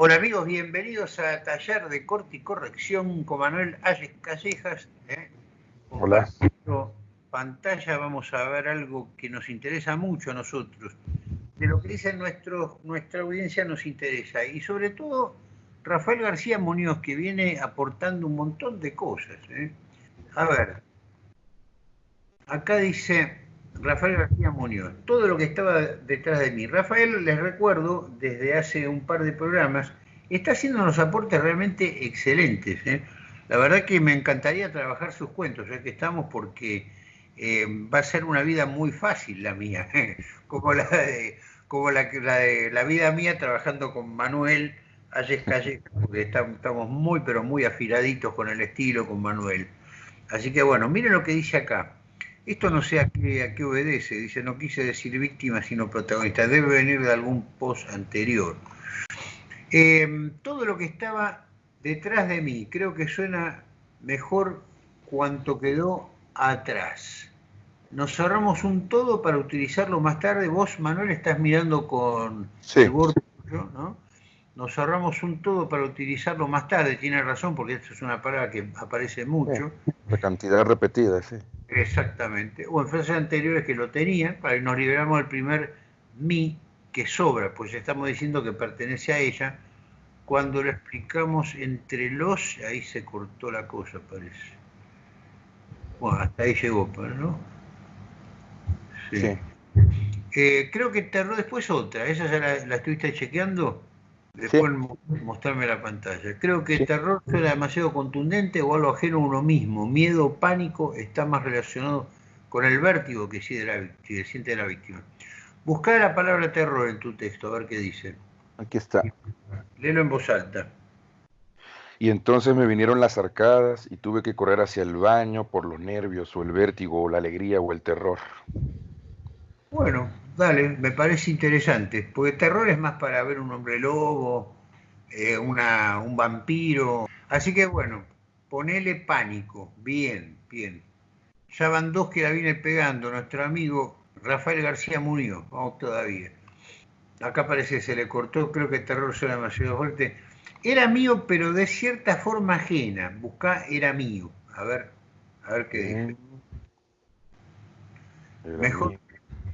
Hola amigos, bienvenidos a Taller de Corte y Corrección con Manuel Ayes Callejas. ¿eh? Hola. Pantalla vamos a ver algo que nos interesa mucho a nosotros. De lo que dice nuestro, nuestra audiencia nos interesa. Y sobre todo Rafael García Muñoz, que viene aportando un montón de cosas. ¿eh? A ver, acá dice Rafael García Muñoz, todo lo que estaba detrás de mí. Rafael, les recuerdo, desde hace un par de programas, está haciendo unos aportes realmente excelentes. ¿eh? La verdad que me encantaría trabajar sus cuentos, ya que estamos, porque eh, va a ser una vida muy fácil la mía, como la de, la, vida mía trabajando con Manuel Ayes Calle, porque estamos muy, pero muy afiladitos con el estilo, con Manuel. Así que bueno, miren lo que dice acá. Esto no sé a qué, obedece, dice, no quise decir víctima, sino protagonista, debe venir de algún post anterior. Em, todo lo que estaba detrás de mí, creo que suena mejor cuanto quedó atrás. Nos cerramos un todo para utilizarlo más tarde. Vos, Manuel, estás mirando con el borde, ¿no? Nos cerramos un todo para utilizarlo más tarde, tiene razón, porque esto es una palabra que aparece mucho. La cantidad repetida, sí. Exactamente. O en frases anteriores que lo tenían, para que nos liberamos del primer mi que sobra, pues estamos diciendo que pertenece a ella. Cuando lo explicamos entre los, ahí se cortó la cosa, parece. Bueno, hasta ahí llegó, pero ¿no? Sí. Eh, creo que tardó después otra, esa ya la, la estuviste chequeando. Después mostrarme la pantalla. Creo que el terror suena demasiado contundente o algo ajeno a uno mismo. Miedo, o pánico está más relacionado con el vértigo que siente la, víctima. Busca la palabra terror en tu texto, a ver qué dice. Aquí está. Léelo en voz alta. Y entonces me vinieron las arcadas y tuve que correr hacia el baño por los nervios o el vértigo o la alegría o el terror. Bueno, dale, me parece interesante, porque terror es más para ver un hombre lobo, eh, una, un vampiro. Así que bueno, ponele pánico, bien, bien. Ya van dos que la viene pegando, nuestro amigo Rafael García Muñoz, vamos todavía. Acá parece que se le cortó, creo que terror suena demasiado fuerte. Era mío, pero de cierta forma ajena. Buscá, era mío. A ver, a ver qué dice. Mejor,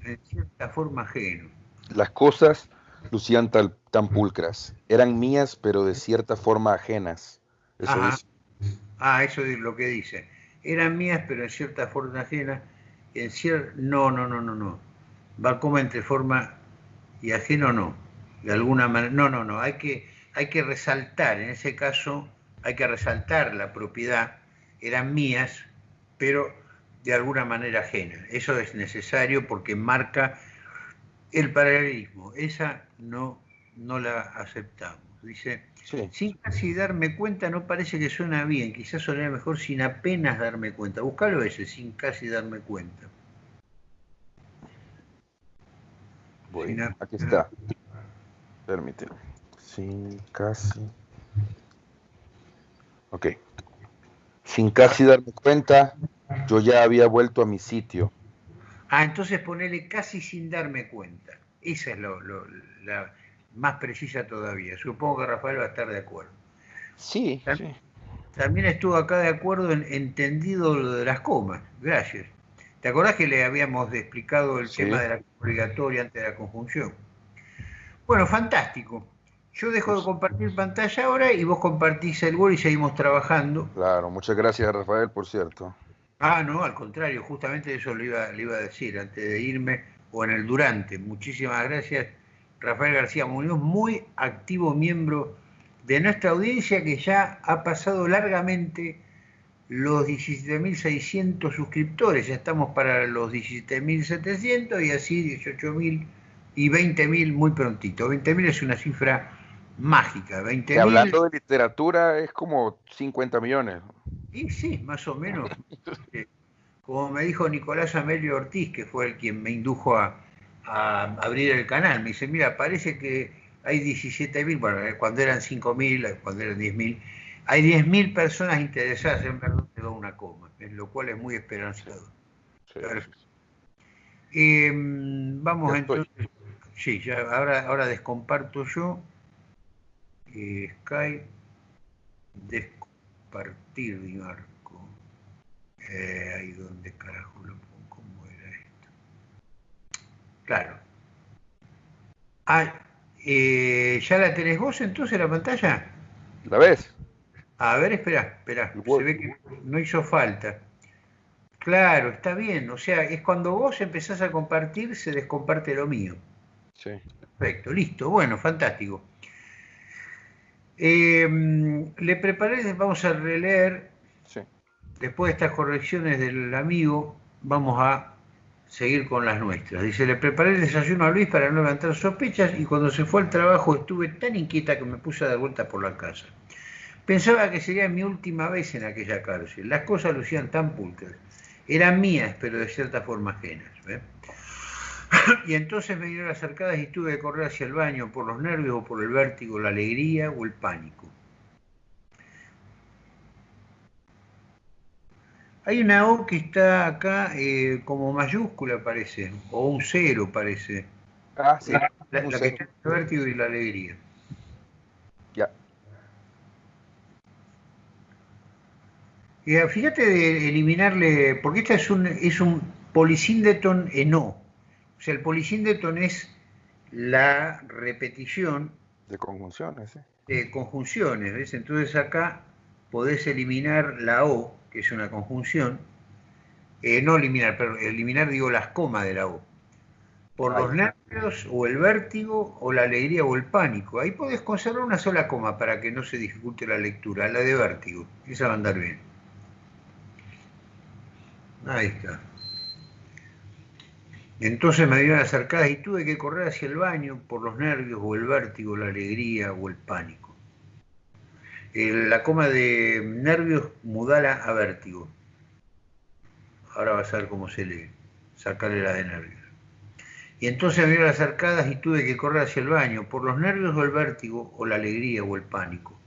en cierta forma ajeno. Las cosas lucían tan pulcras. Eran mías, pero de cierta forma ajenas. Eso Ah, eso es lo que dice. Eran mías, pero en cierta forma ajena. En No, no, no, no, no. Va como entre forma y ajeno no. De alguna manera. No, no, no. Hay que, hay que resaltar, en ese caso, hay que resaltar la propiedad. Eran mías, pero de alguna manera ajena. Eso es necesario porque marca el paralelismo. Esa no, no la aceptamos. Dice, sin casi darme cuenta, no parece que suena bien, quizás sonaría mejor sin apenas darme cuenta. Buscalo ese, sin casi darme cuenta. Bueno, aquí está. Permíteme. Sin casi. Ok. Sin casi darme cuenta, yo ya había vuelto a mi sitio. Ah, entonces ponele casi sin darme cuenta. Esa es lo, la más precisa todavía. Supongo que Rafael va a estar de acuerdo. Sí, también, sí. También estuvo acá de acuerdo en entendido lo de las comas. Gracias. ¿Te acordás que le habíamos explicado el tema de la obligatoria antes de la conjunción? Bueno, fantástico. Yo dejo de pues compartir pantalla ahora y vos compartís el Word y seguimos trabajando. Claro, muchas gracias Rafael, por cierto. Ah, no, al contrario, justamente eso le iba, iba a decir antes de irme o en el durante. Muchísimas gracias, Rafael García Muñoz, muy activo miembro de nuestra audiencia que ya ha pasado largamente los 17.600 suscriptores. Ya estamos para los 17.700 y así 18.000 y 20.000 muy prontito. 20.000 es una cifra mágica. 20 hablando de literatura es como 50 millones. Sí, sí, más o menos. Como me dijo Nicolás Amelio Ortiz, que fue el quien me indujo a, abrir el canal, me dice, mira, parece que hay 17.000, bueno, eh, cuando eran 5.000, eh, cuando eran 10.000, hay 10.000 personas interesadas en ver dónde una coma, lo cual es muy esperanzador. Em, vamos entonces, sí, ya, ahora, ahora descomparto yo Eh, Sky, despartir mi marco. Eh, ahí donde carajo lo pongo, ¿cómo era esto? Claro. Ah, eh, ¿ya la tenés vos entonces la pantalla? ¿La ves? A ver, espera, espera. Se ve que no hizo falta. Claro, está bien. O sea, es cuando vos empezás a compartir, se descomparte lo mío. Sí. Perfecto, listo. Bueno, fantástico. Eh, le preparé, vamos a releer, Sí. después de estas correcciones del amigo, vamos a seguir con las nuestras. Dice, le preparé el desayuno a Luis para no levantar sospechas y cuando se fue al trabajo estuve tan inquieta que me puse a dar vuelta por la casa. Pensaba que sería mi última vez en aquella cárcel. Las cosas lucían tan pulcras. Eran mías, pero de cierta forma ajenas. Y entonces me dieron las arcadas y tuve que correr hacia el baño por los nervios o por el vértigo, la alegría o el pánico. Hay una O que está acá eh, como mayúscula parece, o un cero parece. Ah, sí. La, la un que está en el vértigo y la alegría. Ya. Ah, fíjate de eliminarle, porque esta es un, es un polisíndeton en O. O sea, el polisíndeton es la repetición De conjunciones, ¿eh? de conjunciones, ¿ves? Entonces acá podés eliminar la O, que es una conjunción, eh, no eliminar, pero eliminar, digo, las comas de la O, por los nervios o el vértigo o la alegría o el pánico. Ahí podés conservar una sola coma para que no se dificulte la lectura, la de vértigo, esa va a andar bien. Ahí está. Entonces me dieron las arcadas y tuve que correr hacia el baño por los nervios o el vértigo, la alegría o el pánico. La coma de nervios mudala a vértigo. Ahora vas a ver cómo se lee. Sacarle la de nervios. Y entonces me dieron las arcadas y tuve que correr hacia el baño por los nervios o el vértigo o la alegría o el pánico.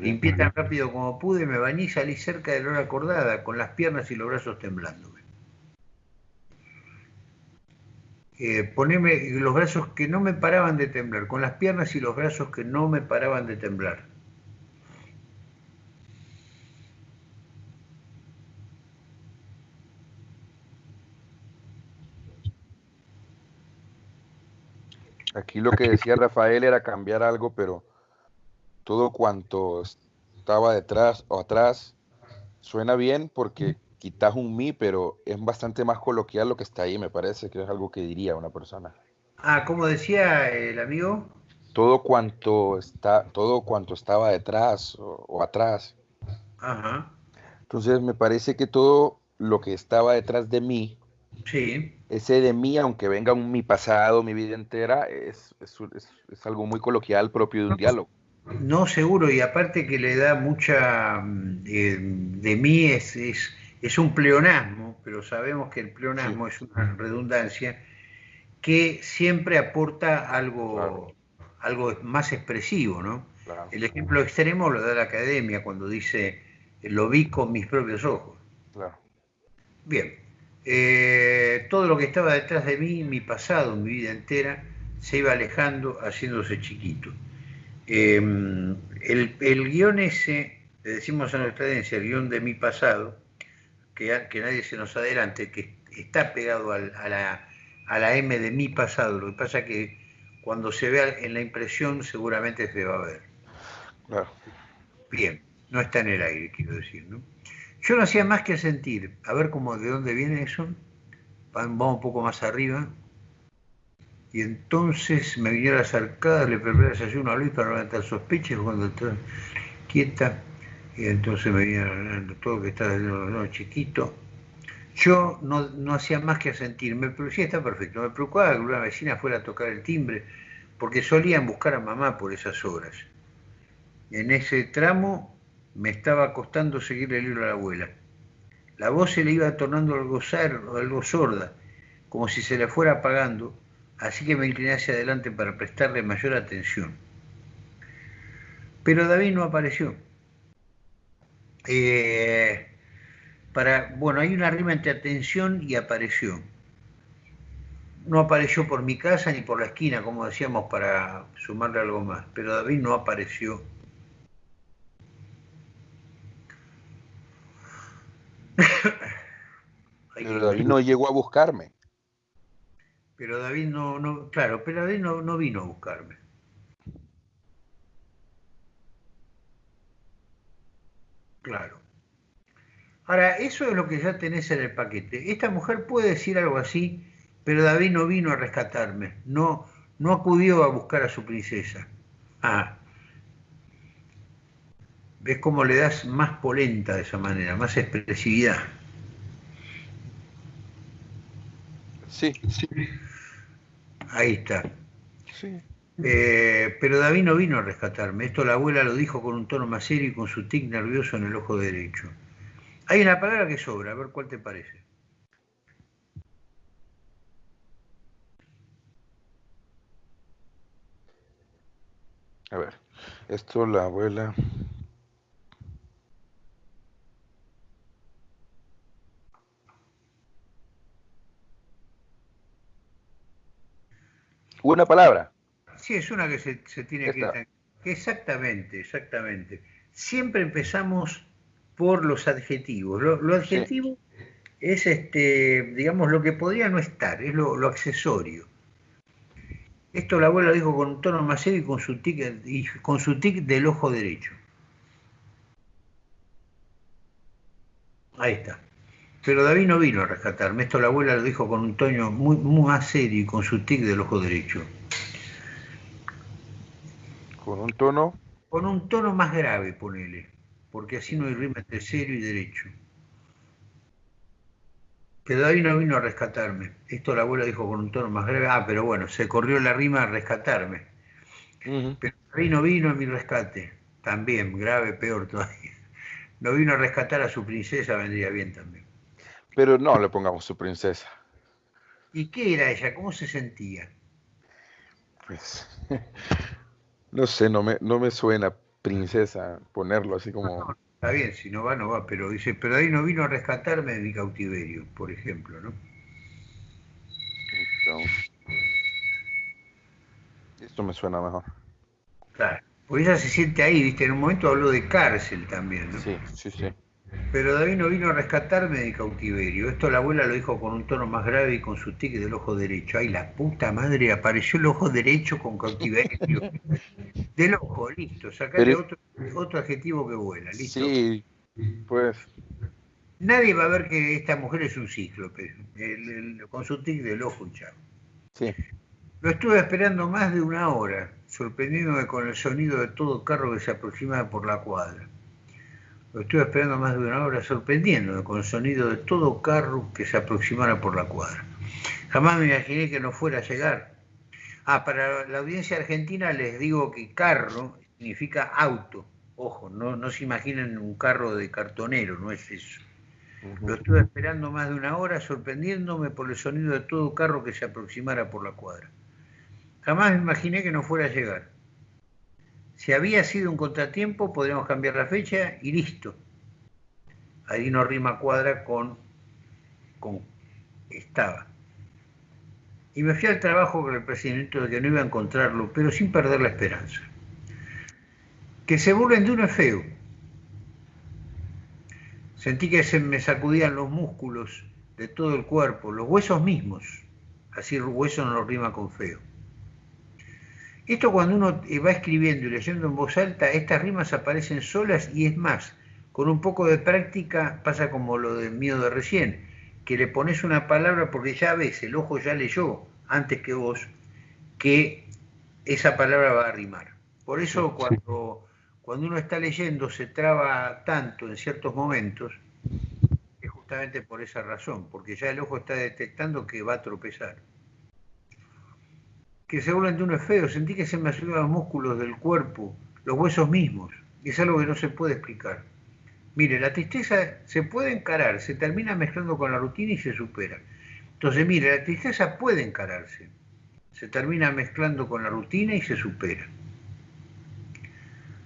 Limpié tan rápido como pude, me bañé y salí cerca de la hora acordada, con las piernas y los brazos temblándome. Eh, poneme los brazos que no me paraban de temblar, con las piernas y los brazos que no me paraban de temblar. Aquí lo que decía Rafael era cambiar algo, pero todo cuanto estaba detrás o atrás suena bien porque quitas un mi, pero es bastante más coloquial lo que está ahí, me parece que es algo que diría una persona. Ah, como decía el amigo, Todo cuanto está, todo cuanto estaba detrás o, o atrás. ajá, Entonces me parece que todo lo que estaba detrás de mí, sí, ese de mí, aunque venga un mi pasado, mi vida entera, es, es, es- es algo muy coloquial propio de un diálogo. no seguro, y aparte que le da mucha, mm, eh, de mí es, es, es un pleonasmo, pero sabemos que el pleonasmo es una redundancia que siempre aporta algo, Claro. algo más expresivo, ¿no? Claro. El ejemplo extremo lo da la academia cuando dice, lo vi con mis propios ojos. Claro. Bien, eh, todo lo que estaba detrás de mí, mi pasado, mi vida entera, se iba alejando, haciéndose chiquito. Eh, el, el guion ese, le decimos a nuestra audiencia, el guion de mi pasado, que, nadie se nos adelante, que está pegado al- a, la, a la M de mi pasado, lo que pasa es que cuando se vea en la impresión seguramente se va a ver. Claro. Bien, no está en el aire, quiero decir, ¿no? Yo no hacía más que sentir, a ver cómo, de dónde viene eso, Va- vamos un poco más arriba, y entonces me vinieron las arcadas, le preparé el desayuno a Luis para no levantar sospechas cuando estaba quieta, y entonces me vinieron todo que estaba no, chiquito. Yo no, no hacía más que sentir, me, sí, está perfecto, me preocupaba que una vecina fuera a tocar el timbre, porque solían buscar a mamá por esas horas. En ese tramo me estaba costando seguir el hilo a la abuela. La voz se le iba tornando algo, algo sorda, como si se le fuera apagando, así que me incliné hacia adelante para prestarle mayor atención. Pero David no apareció. Eh, para, bueno, hay una rima entre atención y apareció. no apareció por mi casa ni por la esquina, como decíamos, para sumarle algo más. Pero David no apareció. Pero David no llegó a buscarme. Pero David no, no claro, pero David no, no vino a buscarme. Claro. Ahora, eso es lo que ya tenés en el paquete. Esta mujer puede decir algo así, pero David no vino a rescatarme, no, no acudió a buscar a su princesa. Ah, ves cómo le das más polenta de esa manera, más expresividad. Sí, sí. Ahí está. Sí. Eh, pero David no vino a rescatarme. Esto la abuela lo dijo con un tono más serio y con su tic nervioso en el ojo derecho. Hay una palabra que sobra, a ver cuál te parece. A ver, esto la abuela. Una palabra. Sí, es una que se, tiene que... Exactamente, exactamente. Siempre empezamos por los adjetivos. Lo, adjetivo es, este, digamos, lo que podría no estar, es lo, accesorio. Esto la abuela dijo con un tono más serio y con su tic, y con su tic del ojo derecho. Ahí está. Pero David no vino a rescatarme. Esto la abuela lo dijo con un tono muy, muy más serio y con su tic del ojo derecho. ¿Con un tono? Con un tono más grave, ponele, porque así no hay rima entre serio y derecho. Que David no vino a rescatarme. Esto la abuela dijo con un tono más grave. Ah, pero bueno, se corrió la rima a rescatarme. Pero David no vino a mi rescate. También, grave, peor todavía. No vino a rescatar a su princesa, vendría bien también. Pero no le pongamos su princesa. ¿Y qué era ella? ¿Cómo se sentía? Pues No sé, no me, no me suena princesa ponerlo así como... está bien, si no va, no va, pero dice, pero ahí no vino a rescatarme de mi cautiverio, por ejemplo, ¿no? Esto me suena mejor. Claro, pues ella se siente ahí, viste, en un momento habló de cárcel también, ¿no? Sí, sí, sí. Pero David no vino a rescatarme de cautiverio. Esto la abuela lo dijo con un tono más grave y con su tic del ojo derecho. Ay, la puta madre, apareció el ojo derecho con cautiverio. del ojo, listo. Sacale otro, otro adjetivo que vuela, listo. Sí, pues. Nadie va a ver que esta mujer es un cíclope, con su tic del ojo chavo. Sí. Lo estuve esperando más de una hora, sorprendiéndome con el sonido de todo carro que se aproximaba por la cuadra. Lo estuve esperando más de una hora, sorprendiéndome con el sonido de todo carro que se aproximara por la cuadra. Jamás me imaginé que no fuera a llegar. Ah, para la audiencia argentina les digo que carro significa auto. Ojo, no, no se imaginen un carro de cartonero, no es eso. Lo estuve esperando más de una hora, sorprendiéndome por el sonido de todo carro que se aproximara por la cuadra. Jamás me imaginé que no fuera a llegar. Si había sido un contratiempo, podríamos cambiar la fecha y listo. Ahí no rima cuadra con, con estaba. Y me fui al trabajo con el presidente de que no iba a encontrarlo, pero sin perder la esperanza. Que se burlen de uno feo. Sentí que se me sacudían los músculos de todo el cuerpo, los huesos mismos. Así hueso no rima con feo. Esto cuando uno va escribiendo y leyendo en voz alta, estas rimas aparecen solas y es más, con un poco de práctica pasa como lo del mío de recién, que le pones una palabra porque ya ves, el ojo ya leyó antes que vos, que esa palabra va a rimar. Por eso cuando, cuando uno está leyendo se traba tanto en ciertos momentos, es justamente por esa razón, porque ya el ojo está detectando que va a tropezar que seguramente uno es feo, sentí que se me subían los músculos del cuerpo, los huesos mismos, y es algo que no se puede explicar. Mire, la tristeza se puede encarar, se termina mezclando con la rutina y se supera. Entonces, mire, la tristeza puede encararse, se termina mezclando con la rutina y se supera.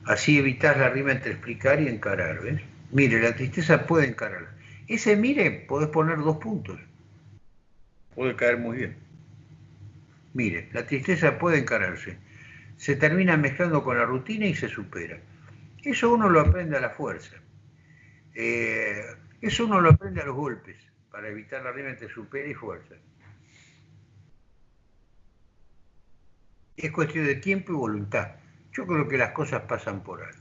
Así evitas la rima entre explicar y encarar, ¿ves? Mire, la tristeza puede encarar. Ese mire, podés poner dos puntos. Puede caer muy bien. Mire, la tristeza puede encararse. Se termina mezclando con la rutina y se supera. Eso uno lo aprende a la fuerza. Eh, eso uno lo aprende a los golpes, para evitar la rima entre supera y fuerza. Es cuestión de tiempo y voluntad. Yo creo que las cosas pasan por ahí.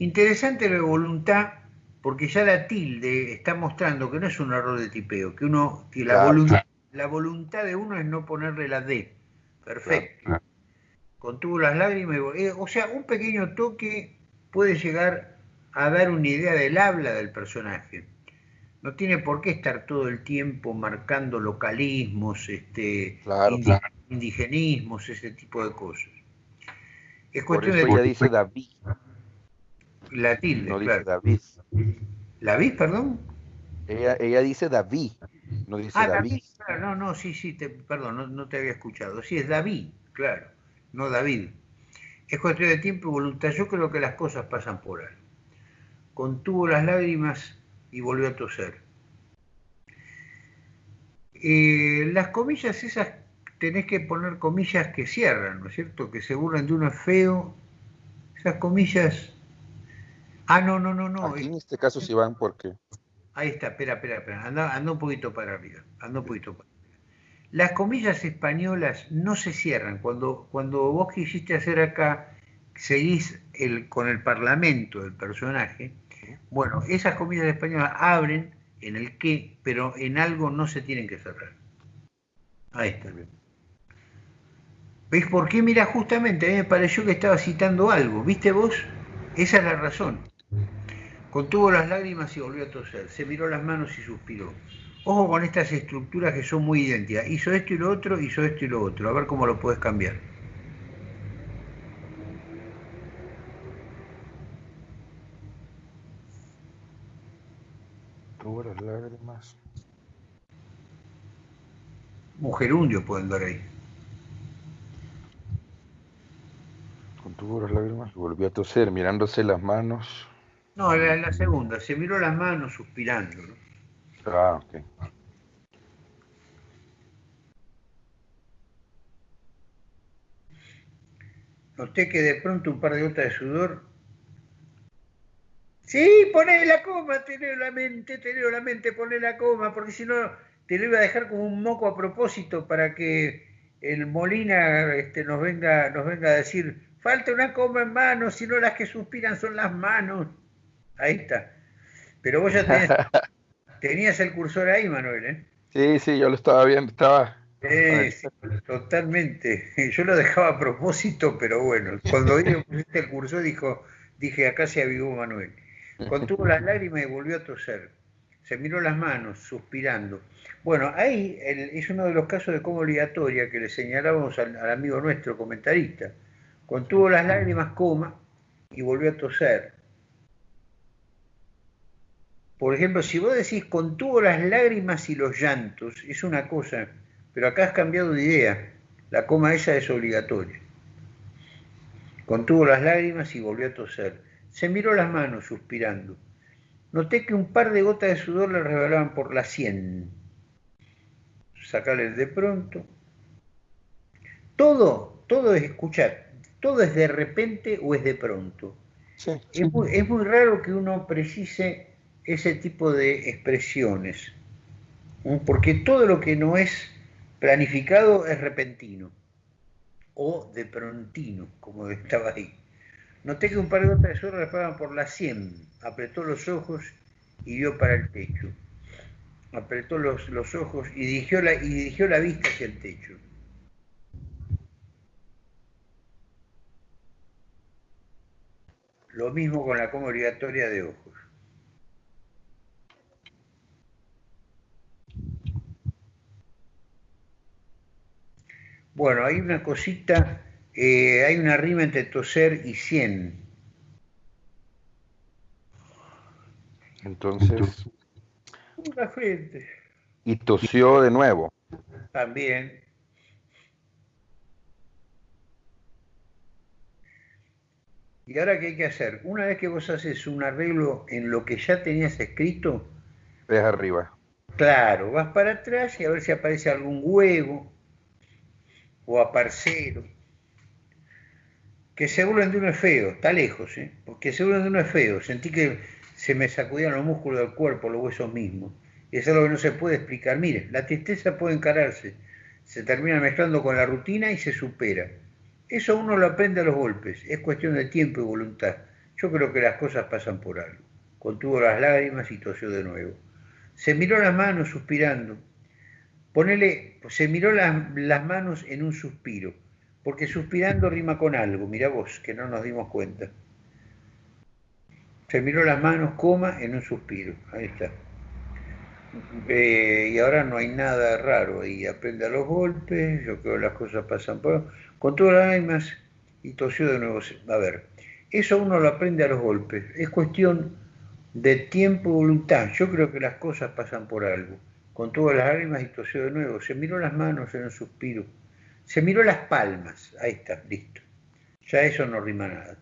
Interesante la voluntad, porque ya la tilde está mostrando que no es un error de tipeo, que uno, que la, voluntad, la voluntad de uno es no ponerle la D. Perfecto. Contuvo las lágrimas, eh, o sea, un pequeño toque puede llegar a dar una idea del habla del personaje. No tiene por qué estar todo el tiempo marcando localismos, este, indigenismos, ese tipo de cosas. Es cuestión de... ella dice David. La tilde, no Dice David. ¿David, perdón? Ella, ella dice David, no dice ah, David. no, no, sí, sí, perdón, no, te había escuchado. Sí, es David, claro, no David. Es cuestión de tiempo y voluntad. Yo creo que las cosas pasan por ahí. Contuvo las lágrimas y volvió a toser. Eh, las comillas esas tenés que poner comillas que cierran, ¿no es cierto? Que se burlan de uno feo. Esas comillas Ah, no, no, no, no. Aquí en este caso sí van porque. Ahí está, espera, espera, espera. Anda, un poquito para arriba. Anda un poquito para arriba. Las comillas españolas no se cierran. Cuando, cuando vos quisiste hacer acá, seguís el, con el parlamento del personaje, bueno, esas comillas españolas abren en el qué, pero en algo no se tienen que cerrar. Ahí está. ¿Ves por qué? Mira, justamente a mí me pareció que estaba citando algo. ¿Viste vos? Esa es la razón. Contuvo las lágrimas y volvió a toser. Se miró las manos y suspiró. Ojo con estas estructuras que son muy idénticas. Hizo esto y lo otro, hizo esto y lo otro. A ver cómo lo puedes cambiar. Tuvo las lágrimas. Mujerundio pueden dar ahí. Contuvo las lágrimas y volvió a toser, mirándose las manos. No, la, la segunda, se miró las manos suspirando. ¿no? Ah, ok. Noté que de pronto un par de gotas de sudor. Sí, poné la coma, tenés la mente, tenés la mente, poné la coma, porque si no te lo iba a dejar como un moco a propósito para que el Molina este, nos, venga, nos venga a decir, falta una coma en manos, si no las que suspiran son las manos. Ahí está. Pero vos ya tenías, el cursor ahí, Manuel, ¿eh? Sí, sí, yo lo estaba viendo, estaba... sí, totalmente. Yo lo dejaba a propósito, pero bueno, cuando pusiste el cursor dijo, dije, acá se avivó Manuel. Contuvo las lágrimas y volvió a toser. Se miró las manos, suspirando. Bueno, ahí es uno de los casos de coma obligatoria que le señalábamos al, al amigo nuestro comentarista. Contuvo las lágrimas, coma, y volvió a toser. Por ejemplo, si vos decís contuvo las lágrimas y los llantos, es una cosa, pero acá has cambiado de idea. La coma esa es obligatoria. Contuvo las lágrimas y volvió a toser. Se miró las manos suspirando. Noté que un par de gotas de sudor le revelaban por la sien. Sacarles de pronto. Todo, todo es escuchar, todo es de repente o es de pronto. es muy raro que uno precise ese tipo de expresiones, porque todo lo que no es planificado es repentino o de prontino, como estaba ahí. Noté que un par de sol raspaban por la sien, apretó los ojos y vio para el techo. Apretó los, los ojos y dirigió, la, y dirigió la vista hacia el techo. Lo mismo con la coma obligatoria de ojos. Bueno, hay una cosita, eh, hay una rima entre toser y cien. Entonces. La frente. Y tosió de nuevo. También. ¿Y ahora qué hay que hacer? Una vez que vos haces un arreglo en lo que ya tenías escrito. Ves arriba. Claro, vas para atrás y a ver si aparece algún huevo o a parcero. Que se burlen de uno es feo, está lejos, ¿eh? porque se de uno es feo. Sentí que se me sacudían los músculos del cuerpo, los huesos mismos. Y es algo que no se puede explicar. Mire, la tristeza puede encararse, se termina mezclando con la rutina y se supera. Eso uno lo aprende a los golpes, es cuestión de tiempo y voluntad. Yo creo que las cosas pasan por algo. Contuvo las lágrimas y tosió de nuevo. Se miró las manos suspirando. Ponele, se miró las manos en un suspiro porque suspirando rima con algo, mira vos, que no nos dimos cuenta. Se miró las manos, coma, en un suspiro, ahí está. Eh, y ahora no hay nada raro ahí, aprende a los golpes, yo creo que las cosas pasan por... Con todas las lágrimas y tosió de nuevo. A ver, eso uno lo aprende a los golpes, es cuestión de tiempo y voluntad. Yo creo que las cosas pasan por algo. Con todas las lágrimas y tosió de nuevo. Se miró las manos en un suspiro. Se miró las palmas, ahí está, listo. Ya eso no rima nada.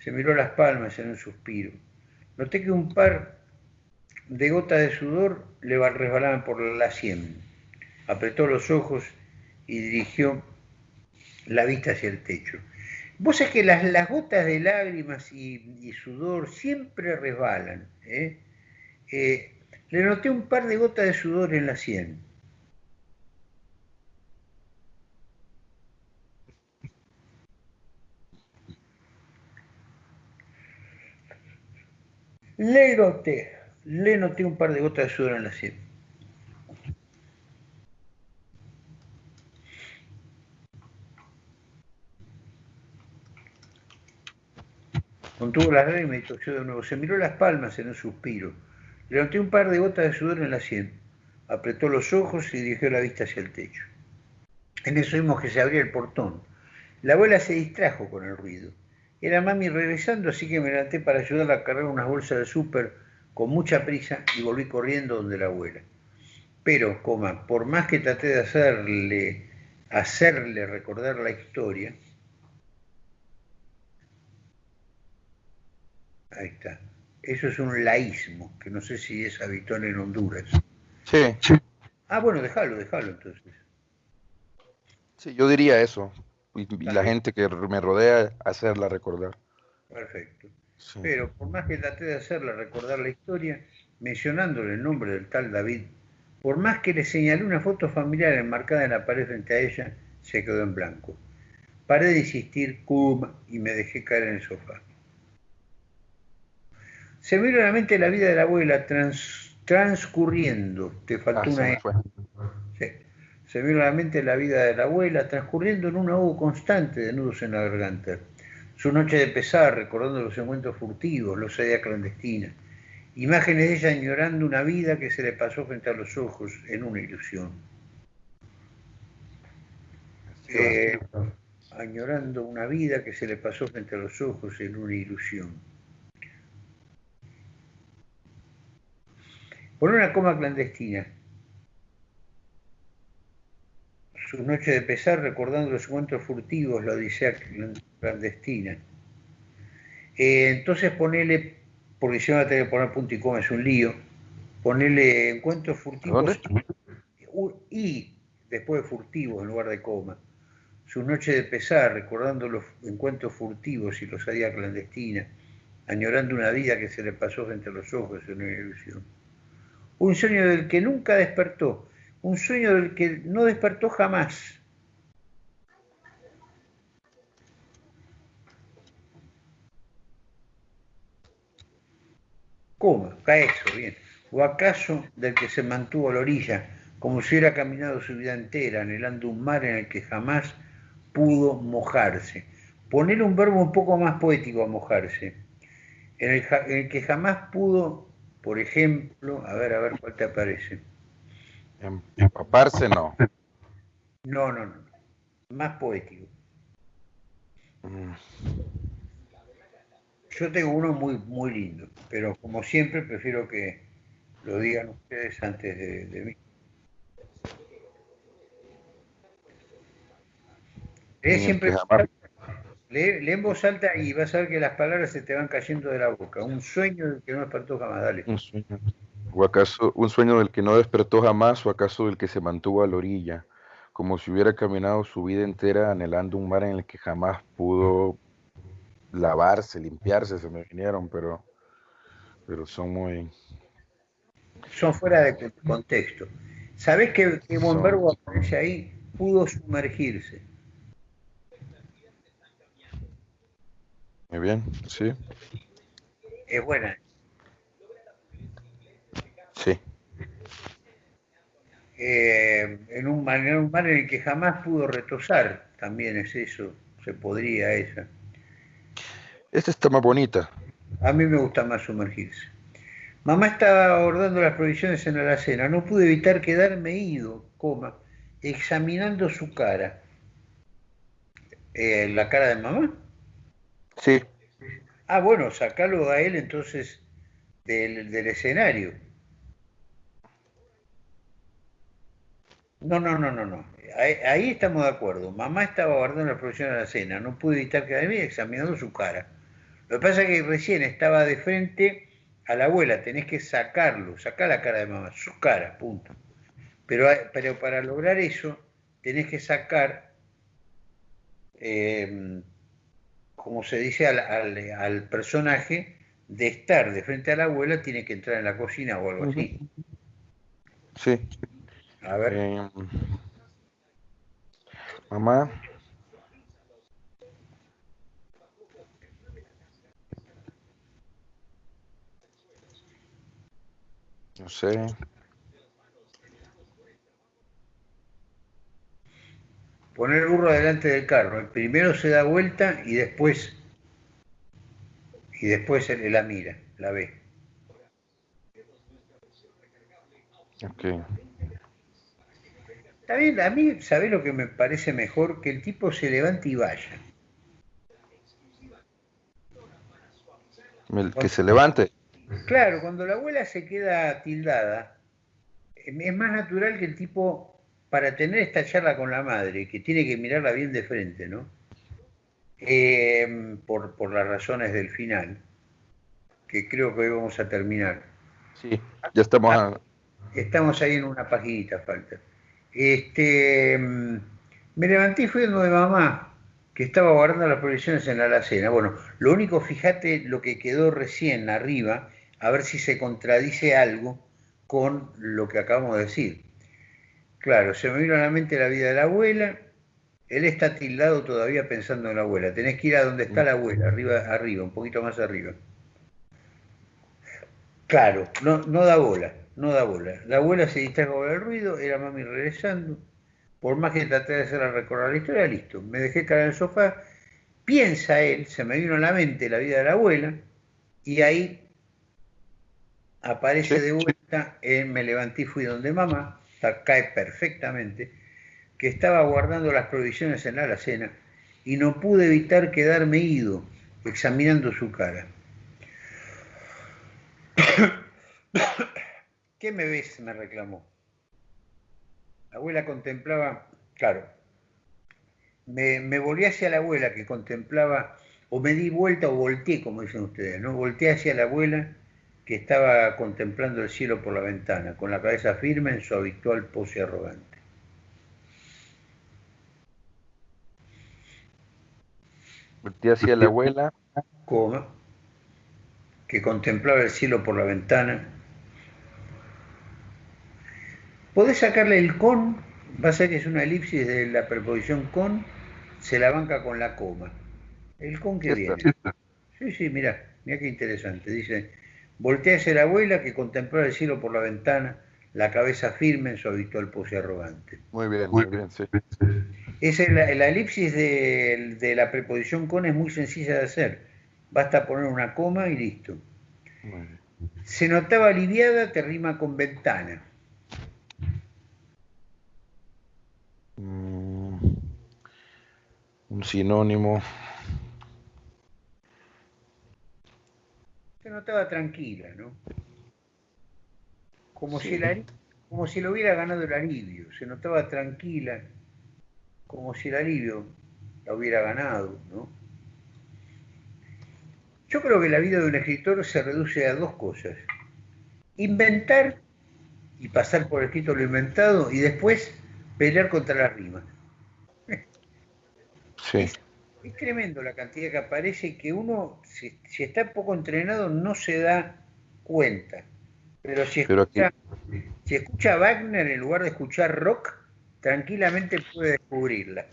Se miró las palmas en un suspiro. Noté que un par de gotas de sudor le resbalaban por la sien. Apretó los ojos y dirigió la vista hacia el techo. Vos sabés que las, gotas de lágrimas y, sudor siempre resbalan. ¿eh? Eh, le noté un par de gotas de sudor en la sien. Le noté, le noté un par de gotas de sudor en la sien. Contuvo las lágrimas y tosió de nuevo. Se miró las palmas en un suspiro. Le noté un par de gotas de sudor en la sien. Apretó los ojos y dirigió la vista hacia el techo. En eso vimos que se abría el portón. La abuela se distrajo con el ruido. Era mami regresando, así que me levanté para ayudarla a cargar unas bolsas de súper con mucha prisa y volví corriendo donde la abuela. Pero, coma, por más que traté de hacerle, hacerle recordar la historia, ahí está. Eso es un laísmo, que no sé si es habitual en Honduras. Sí. Ah, bueno, déjalo, déjalo entonces. Sí, yo diría eso y, la gente que me rodea hacerla recordar. Perfecto. Pero por más que traté de hacerla recordar la historia, mencionándole el nombre del tal David, por más que le señalé una foto familiar enmarcada en la pared frente a ella, se quedó en blanco. Paré de insistir, cum, y me dejé caer en el sofá. Se me vino a la mente la vida de la abuela transcurriendo. Te faltó ah, una. Sí se vio la mente la vida de la abuela transcurriendo en un ahogo constante de nudos en la garganta. Su noche de pesar, recordando los encuentros furtivos, los días clandestina. Imágenes de ella añorando una vida que se le pasó frente a los ojos en una ilusión. Eh, añorando una vida que se le pasó frente a los ojos en una ilusión. Por una coma clandestina, su noche de pesar recordando los encuentros furtivos, la odisea clandestina. Eh, entonces ponele, porque si no va a tener que poner punto y coma, es un lío, ponele encuentros furtivos y después de furtivos en lugar de coma. Su noche de pesar, recordando los encuentros furtivos y los días clandestina, añorando una vida que se le pasó frente a los ojos en una ilusión. Un sueño del que nunca despertó, un sueño del que no despertó jamás. ¿Cómo? Cae eso, bien. ¿O acaso del que se mantuvo a la orilla, como si hubiera caminado su vida entera, anhelando un mar en el que jamás pudo mojarse? Poner un verbo un poco más poético a mojarse. En el, en el que jamás pudo, por ejemplo, a ver, a ver cuál te aparece Empaparse no. No, no, no. Más poético. Mm. Yo tengo uno muy, muy lindo, pero como siempre prefiero que lo digan ustedes antes de, mí. Lee siempre lee, en voz alta y vas a ver que las palabras se te van cayendo de la boca. Un sueño del que no despertó jamás, dale. Un sueño. ¿O acaso un sueño del que no despertó jamás o acaso del que se mantuvo a la orilla, como si hubiera caminado su vida entera anhelando un mar en el que jamás pudo lavarse, limpiarse, se me vinieron, pero, pero son muy... Son fuera de contexto. ¿Sabés que, que aparece ahí? Pudo sumergirse. Muy bien, sí. Es buena. Sí. Eh, en, un en un mar en el que jamás pudo retosar, también es eso, se podría esa. Esta está más bonita. A mí me gusta más sumergirse. Mamá estaba abordando las provisiones en la alacena. No pude evitar quedarme ido, coma, examinando su cara. Eh, ¿La cara de mamá? Sí. Ah, bueno, sacalo a él entonces del, escenario. No, no, no, no, no. Ahí, estamos de acuerdo. Mamá estaba guardando las provisiones de la cena. No pude evitar quedarme examinando su cara. Lo que pasa es que recién estaba de frente a la abuela, tenés que sacarlo, sacar la cara de mamá, su cara, punto. Pero, pero para lograr eso, tenés que sacar, em, como se dice al, personaje, de estar de frente a la abuela, tiene que entrar en la cocina o algo así. Sí. A ver. Em, mamá, No sé. Poner el burro delante del carro. El primero se da vuelta y después y después la mira, la ve. Ok. Está bien, a mí, ¿sabés lo que me parece mejor? Que el tipo se levante y vaya. que se levante. Claro, cuando la abuela se queda tildada, es más natural que el tipo, para tener esta charla con la madre, que tiene que mirarla bien de frente, ¿no? Em, por, por las razones del final, que creo que hoy vamos a terminar. Sí, ya estamos Estamos ahí en una paginita, falta. Este, em, me levanté y fui de mamá, que estaba guardando las provisiones en la alacena. Bueno, lo único, fíjate lo que quedó recién arriba, a ver si se contradice algo con lo que acabamos de decir. Claro, se me vino a la mente la vida de la abuela, él está tildado todavía pensando en la abuela. Tenés que ir a donde está la abuela, arriba, arriba, un poquito más arriba. Claro, no, no da bola, no da bola. La abuela se distrajo con el ruido, era mami regresando. Por más que traté de hacerla recorrer la historia, listo. Me dejé caer en el sofá. Piensa él, se me vino a la mente la vida de la abuela, y ahí aparece de vuelta en Me levanté y fui donde mamá, cae perfectamente, que estaba guardando las provisiones en la alacena y no pude evitar quedarme ido examinando su cara. ¿Qué me ves? me reclamó. La abuela contemplaba, claro, me, volví hacia la abuela que contemplaba, o me di vuelta o volteé, como dicen ustedes, ¿no? Volteé hacia la abuela que estaba contemplando el cielo por la ventana, con la cabeza firme en su habitual pose arrogante. Voltea hacia la abuela. Coma, que contemplaba el cielo por la ventana. Podés sacarle el con, va a ser que es una elipsis de la preposición con, se la banca con la coma. El con que viene. Sí, sí, mira, mira qué interesante. Dice, Voltea hacia la abuela que contempló el cielo por la ventana, la cabeza firme en su habitual pose arrogante. Muy bien, muy bien, sí. Esa es la, elipsis de, la preposición con es muy sencilla de hacer. Basta poner una coma y listo. Se notaba aliviada, te rima con ventana. Mm, un sinónimo. Se notaba tranquila, ¿no? Como, si como si lo hubiera ganado el alivio, se notaba tranquila, como si el alivio la hubiera ganado, ¿no? Yo creo que la vida de un escritor se reduce a dos cosas. Inventar y pasar por escrito lo inventado y después pelear contra la rima. Sí. Es, tremendo la cantidad que aparece y que uno, si, si está poco entrenado, no se da cuenta. Pero si Pero aquí- escucha, si escucha Wagner en lugar de escuchar rock, tranquilamente puede descubrirla.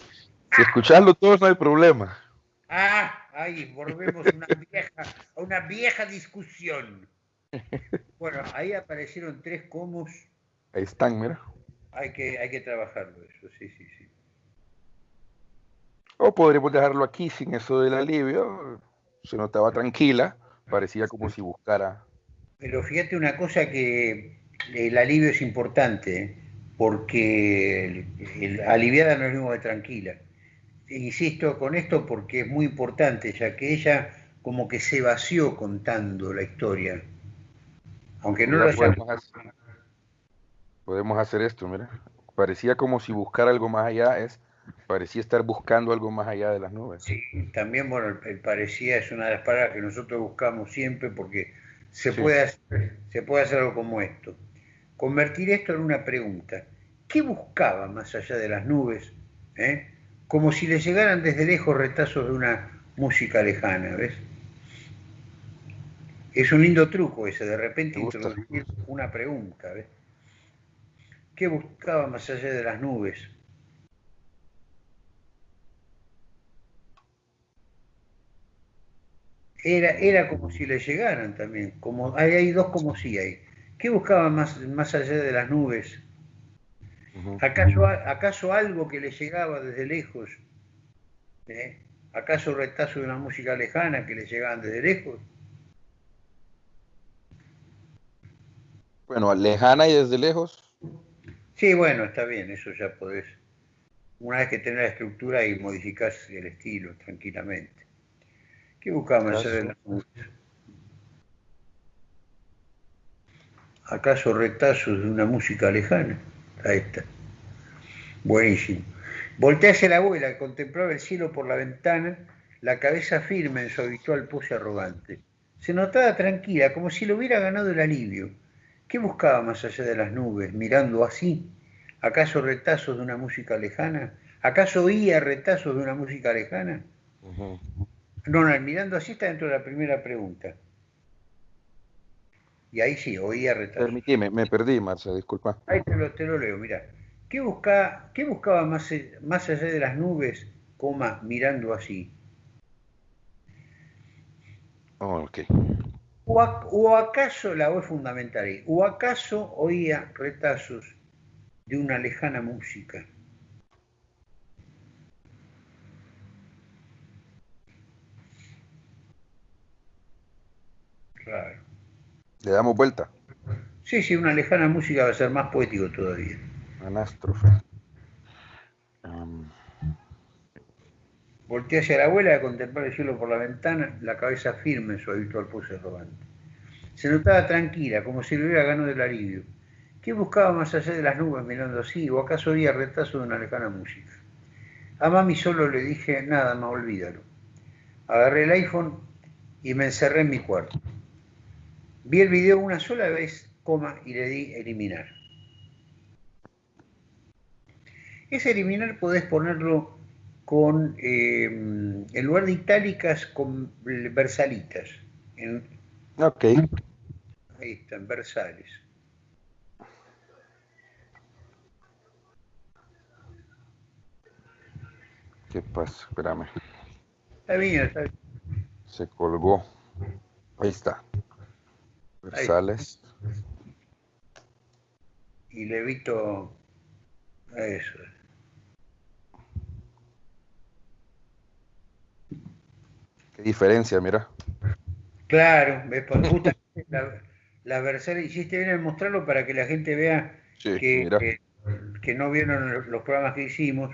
Si escucharlo todos no hay problema. Ah, ahí volvemos a una vieja, a una vieja discusión. Bueno, ahí aparecieron tres comos, Ahí están, mira. hay que, hay que trabajarlo eso, sí, sí, sí. O podríamos dejarlo aquí sin eso del alivio. Se notaba tranquila. Parecía como si buscara. Pero fíjate una cosa que el alivio es importante, ¿eh? porque el, el aliviada no es lo mismo que tranquila. Insisto con esto porque es muy importante, ya que ella como que se vació contando la historia. Aunque no lo haya podemos, hacer, podemos hacer esto, mira. Parecía como si buscar algo más allá es. Parecía estar buscando algo más allá de las nubes. Sí, también, bueno, el, parecía es una de las palabras que nosotros buscamos siempre porque se, Sí. puede hacer, se puede hacer algo como esto. Convertir esto en una pregunta. ¿Qué buscaba más allá de las nubes? eh? Como si le llegaran desde lejos retazos de una música lejana, ¿ves? Es un lindo truco ese, de repente introducir una pregunta, ¿ves? ¿Qué buscaba más allá de las nubes? Era, era como si le llegaran también, como hay, hay dos como si hay. ¿Qué buscaba más, más allá de las nubes? ¿Acaso, acaso algo que le llegaba desde lejos? ¿Eh? ¿Acaso retazo de una música lejana que le llegaban desde lejos? Bueno, lejana y desde lejos. Sí, bueno, está bien, eso ya podés. Una vez que tenés la estructura y modificás el estilo tranquilamente. ¿Qué buscaba más allá de las nubes? ¿Acaso retazos de una música lejana? Ahí está. Buenísimo. Voltea hacia la abuela, que contemplaba el cielo por la ventana, la cabeza firme en su habitual pose arrogante. Se notaba tranquila, como si le hubiera ganado el alivio. ¿Qué buscaba más allá de las nubes, mirando así? ¿Acaso retazos de una música lejana? ¿Acaso oía retazos de una música lejana? No, no, mirando así está dentro de la primera pregunta. Y ahí sí, oía retazos. Permitime, me perdí, Marcia, disculpa. Ahí te lo, te lo leo, mira. ¿Qué buscaba, qué buscaba más, eh, más allá de las nubes, coma, mirando así? Oh, ok. ¿O, ac- o acaso, la es fundamental ahí, o acaso oía retazos de una lejana música? Claro. Le damos vuelta. Sí, sí, una lejana música va a ser más poético todavía. Anástrofe. Am, Voltea hacia la abuela a contemplar el cielo por la ventana, la cabeza firme en su habitual pose arrogante. Se notaba tranquila, como si le hubiera ganado el alivio. ¿Qué buscaba más allá de las nubes mirando así? ¿O acaso oía retazo de una lejana música? A mami solo le dije, nada más, olvídalo. Agarré el iPhone y me encerré en mi cuarto. Vi el video una sola vez, coma, y le di eliminar. Ese eliminar podés ponerlo con, eh, en lugar de itálicas, con versalitas. En- ok. ahí están, versales. ¿Qué pasa? Espérame. Está bien, está bien. Se colgó. Ahí está. Versales. Y le evito eso. Qué diferencia, mira. Claro, justamente la, la versal, hiciste bien en mostrarlo para que la gente vea Sí, que, que- que no vieron los- los programas que hicimos,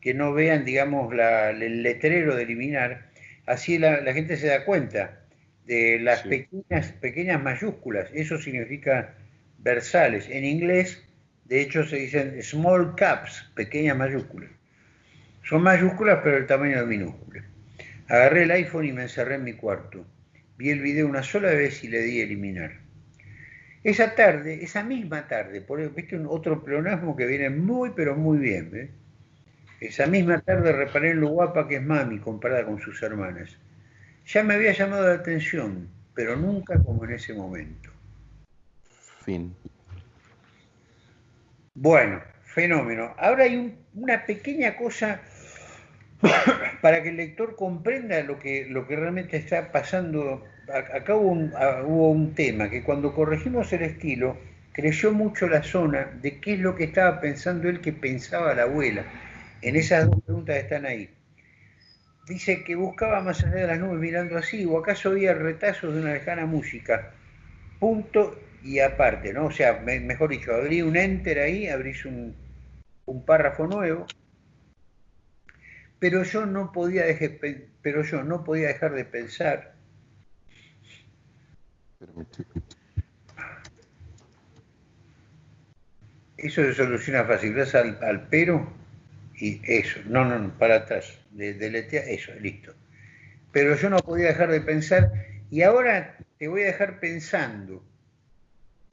que no vean, digamos, la- el letrero de eliminar, así la, la gente se da cuenta de las Sí. pequeñas, pequeñas mayúsculas, eso significa versales. En inglés, de hecho, se dicen small caps, pequeñas mayúsculas. Son mayúsculas, pero el tamaño de minúsculas. Agarré el iPhone y me encerré en mi cuarto. Vi el video una sola vez y le di eliminar. Esa tarde, esa misma tarde, por viste un otro pleonasmo que viene muy pero muy bien, ¿eh? Esa misma tarde reparé en lo guapa que es mami comparada con sus hermanas. Ya me había llamado la atención, pero nunca como en ese momento. Fin. Bueno, fenómeno. Ahora hay una pequeña cosa para que el lector comprenda lo que, lo que realmente está pasando. Acá hubo un, hubo un tema que cuando corregimos el estilo, creció mucho la zona de qué es lo que estaba pensando él que pensaba la abuela. En esas dos preguntas están ahí. Dice que buscaba más allá de las nubes mirando así, o acaso había retazos de una lejana música. Punto y aparte, ¿no? O sea, mejor dicho, abrí un enter ahí, abrís un, un párrafo nuevo, pero yo no podía dejar, pero yo no podía dejar de pensar. Eso se soluciona fácil, gracias al, al, pero y eso, no, no, no para atrás, de, de eso, listo. Pero yo no podía dejar de pensar y ahora te voy a dejar pensando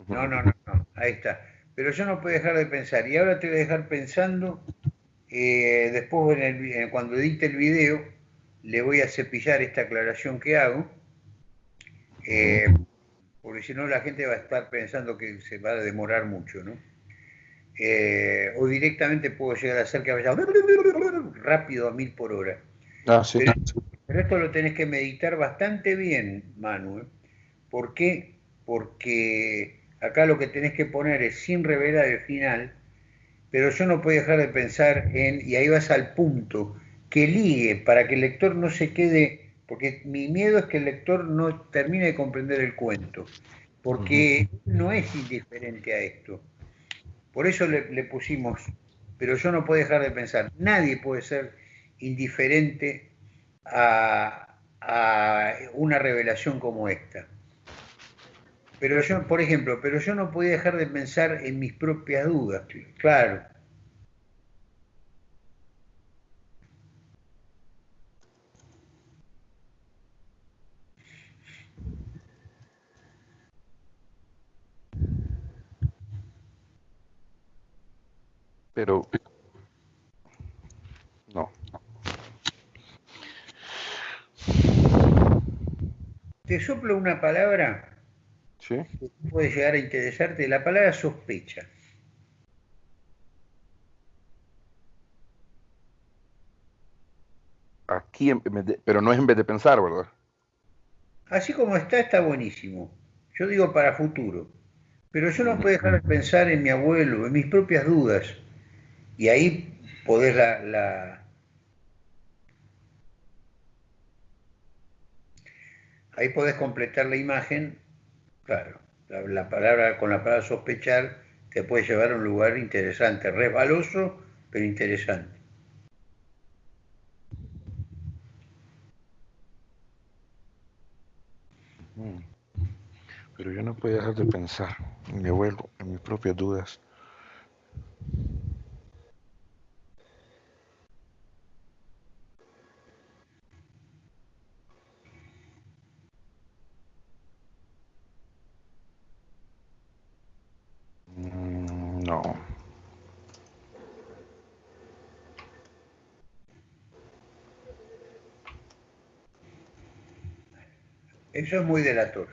no, no, no, no, ahí está. Pero yo no puedo dejar de pensar, y ahora te voy a dejar pensando, eh, después cuando edite el video, le voy a cepillar esta aclaración que hago, eh, porque si no la gente va a estar pensando que se va a demorar mucho, ¿no? Eh, o directamente puedo llegar a hacer que vaya rápido a mil por hora. Ah, sí. pero, esto lo tenés que meditar bastante bien, Manuel. ¿Por qué? Porque Acá lo que tenés que poner es sin revelar el final, pero yo no puedo dejar de pensar en, y ahí vas al punto, que ligue para que el lector no se quede, porque mi miedo es que el lector no termine de comprender el cuento, porque no es indiferente a esto. Por eso le, pusimos, pero yo no puedo dejar de pensar, nadie puede ser indiferente a una revelación como esta. Pero yo, por ejemplo, pero yo no podía dejar de pensar en mis propias dudas, claro. Pero no. Te soplo una palabra puede llegar a interesarte la palabra sospecha. Aquí, pero no es en vez de pensar, ¿verdad? Así como está, está buenísimo. Yo digo para futuro. Pero yo no puedo dejar de pensar en mi abuelo, en mis propias dudas. Y ahí podés la, la... ahí podés completar la imagen Claro, la, palabra, con la palabra sospechar te puede llevar a un lugar interesante, resbaloso, pero interesante. Mm. Pero yo no puedo dejar de pensar en mi abuelo, en mis propias dudas. Eso es muy delator.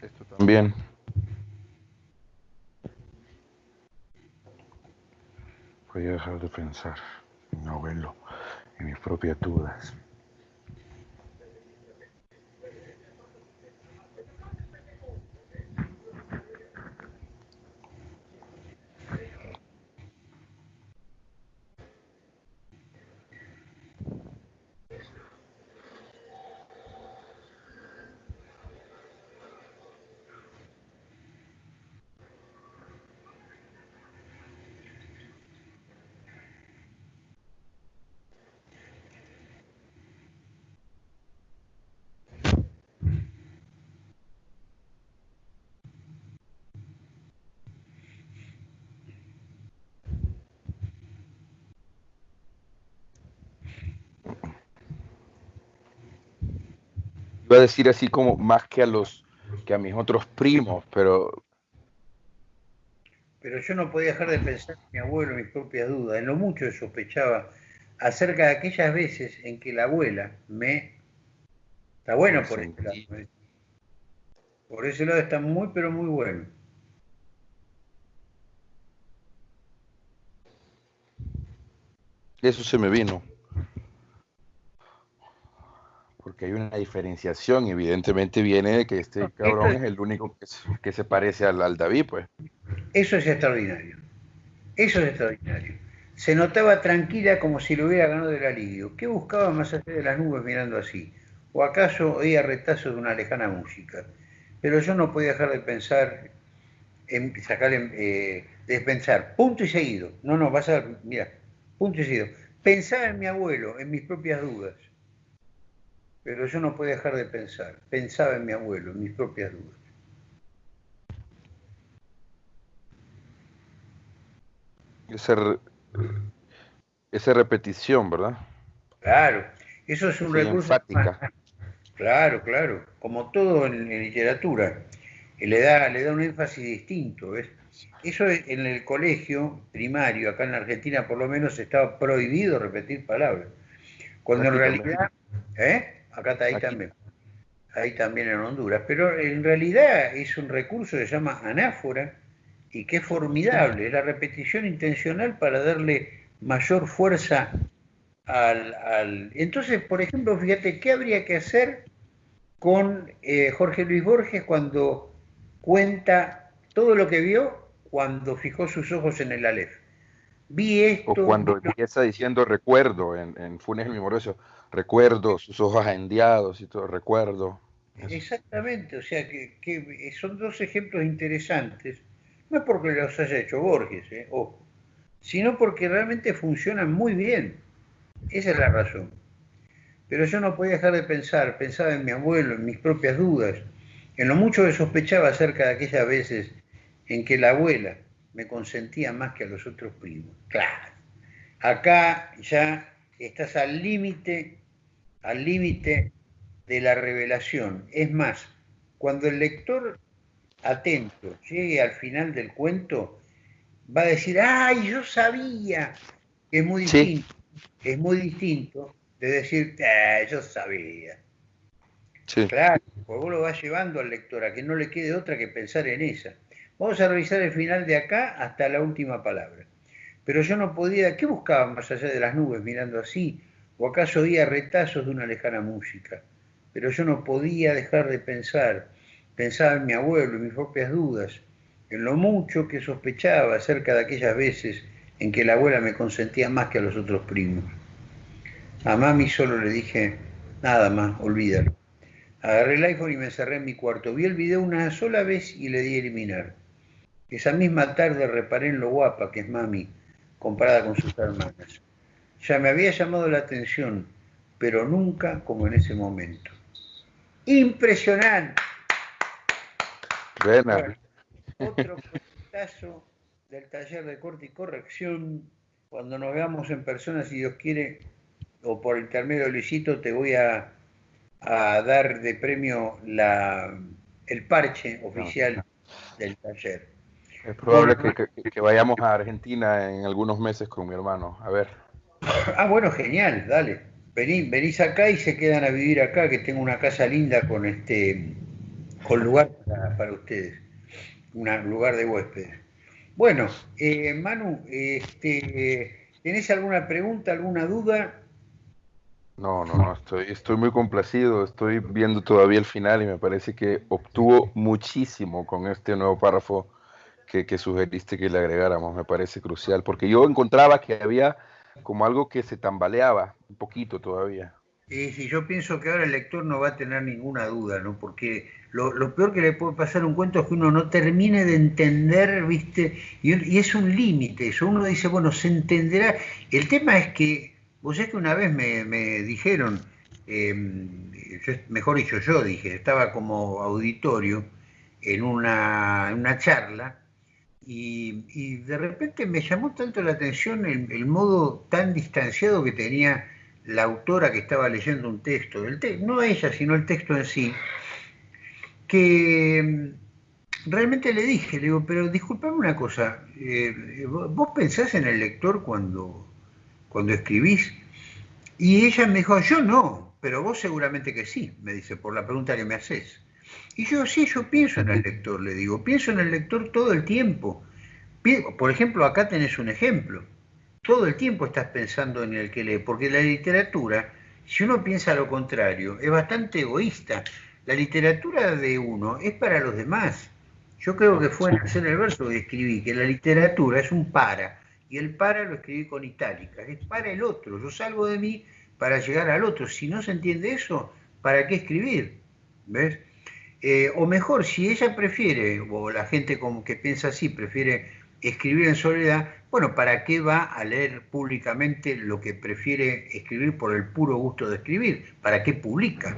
Esto también. Voy a dejar de pensar en mi abuelo, en mis propias dudas. Iba a decir así como más que a los que a mis otros primos, pero pero yo no podía dejar de pensar en mi abuelo, mis propias dudas, en lo mucho que sospechaba acerca de aquellas veces en que la abuela me... Está bueno por ese lado. ¿eh? Por ese lado está muy, pero muy bueno. Eso se me vino. Porque hay una diferenciación, evidentemente viene de que este cabrón es el único que, se parece al, al David, pues. Eso es extraordinario. Eso es extraordinario. Se notaba tranquila como si lo hubiera ganado el alivio. ¿Qué buscaba más allá de las nubes mirando así? ¿O acaso oía retazos de una lejana música? Pero yo no podía dejar de pensar, en sacar, eh, de pensar, punto y seguido. No, no, vas a ver, mira, punto y seguido. Pensaba en mi abuelo, en mis propias dudas. Pero yo no podía dejar de pensar. Pensaba en mi abuelo, en mis propias dudas. Esa, esa repetición, ¿verdad? Claro, eso es un recurso. Claro, claro, como todo en, literatura, le da, le da un énfasis distinto. Eso en el colegio primario, acá en la Argentina por lo menos, estaba prohibido repetir palabras. Cuando en realidad, ¿eh? Acá está ahí también, ahí también en Honduras, pero en realidad es un recurso que se llama anáfora y que es formidable, es la repetición intencional para darle mayor fuerza al, Entonces, por ejemplo, fíjate, ¿qué habría que hacer con eh, Jorge Luis Borges cuando cuenta todo lo que vio cuando fijó sus ojos en el Aleph? Vi esto... O cuando empieza diciendo recuerdo en, en Funes el Memorioso, recuerdo, sus ojos ahendiados y todo, recuerdo. Exactamente, o sea que, son dos ejemplos interesantes, no porque los haya hecho Borges, eh, ojo, sino porque realmente funcionan muy bien. Esa es la razón. Pero yo no podía dejar de pensar, pensaba en mi abuelo, en mis propias dudas, en lo mucho que sospechaba acerca de aquellas veces en que la abuela me consentía más que a los otros primos. Claro, acá ya estás al límite, al límite de la revelación. Es más, cuando el lector atento llegue al final del cuento, va a decir, ay, yo sabía, es muy distinto es muy distinto de decir, eh, yo sabía. Claro, pues vos lo vas llevando al lector a que no le quede otra que pensar en esa. Vamos a revisar el final de acá hasta la última palabra. Pero yo no podía, ¿qué buscaba más allá de las nubes mirando así? ¿O acaso oía retazos de una lejana música? Pero yo no podía dejar de pensar. Pensaba en mi abuelo, en mis propias dudas, en lo mucho que sospechaba acerca de aquellas veces en que la abuela me consentía más que a los otros primos. A mami solo le dije, nada más, olvídalo. Agarré el iPhone y me encerré en mi cuarto. Vi el video una sola vez y le di eliminar. Esa misma tarde reparé en lo guapa que es mami comparada con sus hermanas. Ya me había llamado la atención, pero nunca como en ese momento. Impresionante. Buena. otro caso del taller de corte y corrección. Cuando nos veamos en persona, si Dios quiere, o por intermedio de Luisito, te voy a, dar de premio la, el parche oficial del taller. Es probable que, vayamos a Argentina en algunos meses con mi hermano. A ver. Ah, bueno, genial, dale. venís acá y se quedan a vivir acá, que tengo una casa linda con este con lugar para, para ustedes, un lugar de huéspedes. Bueno, eh, Manu, este, ¿tenés alguna pregunta, alguna duda? No, no, no, estoy, estoy muy complacido, estoy viendo todavía el final y me parece que obtuvo muchísimo con este nuevo párrafo que, que sugeriste que le agregáramos, me parece crucial, porque yo encontraba que había como algo que se tambaleaba un poquito todavía. Y si yo pienso que ahora el lector no va a tener ninguna duda, ¿no? Porque lo, peor que le puede pasar a un cuento es que uno no termine de entender, ¿viste? Y, es un límite eso. Uno dice, bueno, se entenderá. El tema es que, vos es que una vez me, dijeron, em, mejor dicho, yo dije, estaba como auditorio en una, una charla y, de repente me llamó tanto la atención el modo tan distanciado que tenía la autora que estaba leyendo un texto, no ella, sino el texto en sí, que mm, realmente le dije, le digo, pero disculpame una cosa, eh, ¿vos pensás en el lector cuando, cuando escribís? Y ella me dijo, yo no, pero vos seguramente que sí, me dice, por la pregunta que me haces. Y yo sí, yo pienso en el lector, le digo, pienso en el lector todo el tiempo. Por ejemplo, acá tenés un ejemplo. Todo el tiempo estás pensando en el que lee, porque la literatura, si uno piensa lo contrario, es bastante egoísta. La literatura de uno es para los demás. Yo creo que fue en hacer el verso que escribí, que la literatura es un para, y el para lo escribí con itálica, es para el otro. Yo salgo de mí para llegar al otro. Si no se entiende eso, ¿para qué escribir? ¿Ves? Eh, o mejor, si ella prefiere, o la gente como que piensa así, prefiere escribir en soledad, bueno, ¿para qué va a leer públicamente lo que prefiere escribir por el puro gusto de escribir? ¿Para qué publica?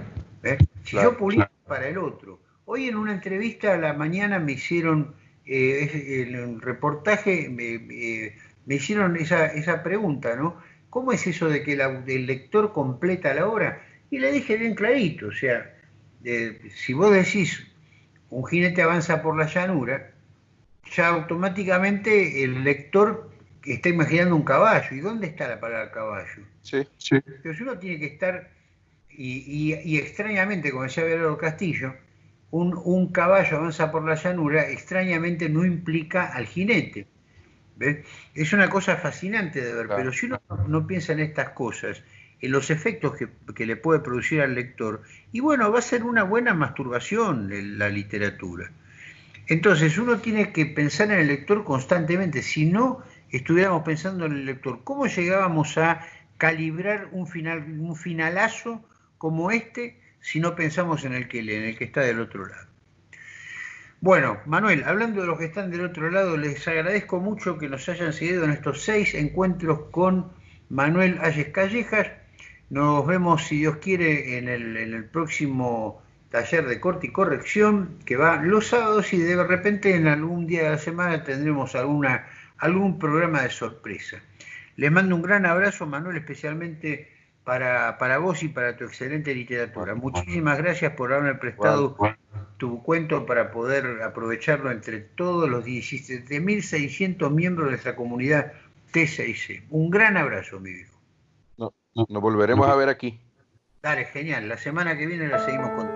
Si yo publico para el otro. Hoy en una entrevista a la mañana me hicieron, eh, el reportaje, me, hicieron esa, esa, pregunta, ¿no? ¿Cómo es eso de que el lector completa la obra? Y le dije bien clarito, o sea, si vos decís un jinete avanza por la llanura, ya automáticamente el lector está imaginando un caballo. ¿Y dónde está la palabra caballo? Sí, sí. Entonces uno tiene que estar, y, extrañamente, como decía Belero Castillo, un, caballo avanza por la llanura, extrañamente no implica al jinete. Es una cosa fascinante de ver, pero si uno no piensa en estas cosas en los efectos que, le puede producir al lector. Y bueno, va a ser una buena masturbación la literatura. Entonces uno tiene que pensar en el lector constantemente, si no estuviéramos pensando en el lector, ¿cómo llegábamos a calibrar un, final, un finalazo como este si no pensamos en el que en el que está del otro lado? Bueno, Manuel, hablando de los que están del otro lado, les agradezco mucho que nos hayan seguido en estos seis encuentros con Manuel Ayes Callejas. Nos vemos, si Dios quiere, en el, próximo taller de corte y corrección que va los sábados y de repente en algún día de la semana tendremos alguna, algún programa de sorpresa. Les mando un gran abrazo, Manuel, especialmente para, para vos y para tu excelente literatura. Muchísimas gracias por haberme prestado tu cuento para poder aprovecharlo entre todos los 17.600 miembros de nuestra comunidad T6C. Un gran abrazo, mi viejo. Nos volveremos a ver aquí. Dale, genial. La semana que viene la seguimos con